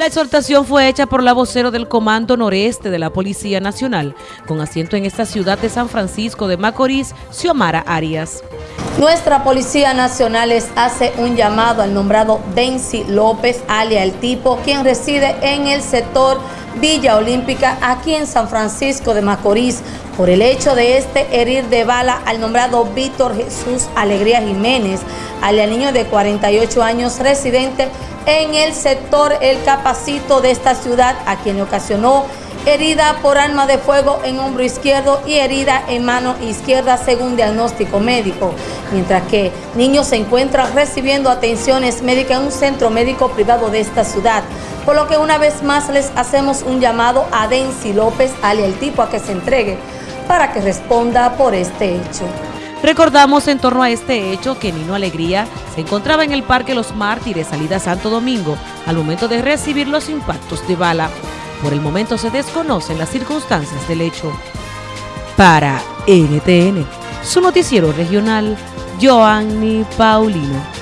La exhortación fue hecha por la vocero del Comando Noreste de la Policía Nacional, con asiento en esta ciudad de San Francisco de Macorís, Xiomara Arias. Nuestra Policía Nacional les hace un llamado al nombrado Denzi López, alia el tipo, quien reside en el sector Villa Olímpica, aquí en San Francisco de Macorís, por el hecho de este herir de bala al nombrado Víctor Jesús Alegría Jiménez, alia niño de 48 años, residente en el sector El Capacito de esta ciudad, a quien le ocasionó herida por arma de fuego en hombro izquierdo y herida en mano izquierda según diagnóstico médico, mientras que niños se encuentran recibiendo atenciones médicas en un centro médico privado de esta ciudad, por lo que una vez más les hacemos un llamado a Denzi López, alias el tipo, a que se entregue para que responda por este hecho. Recordamos en torno a este hecho que Nino Alegría se encontraba en el Parque Los Mártires, salida Santo Domingo, al momento de recibir los impactos de bala. Por el momento se desconocen las circunstancias del hecho. Para NTN, su noticiero regional, Joanny Paulino.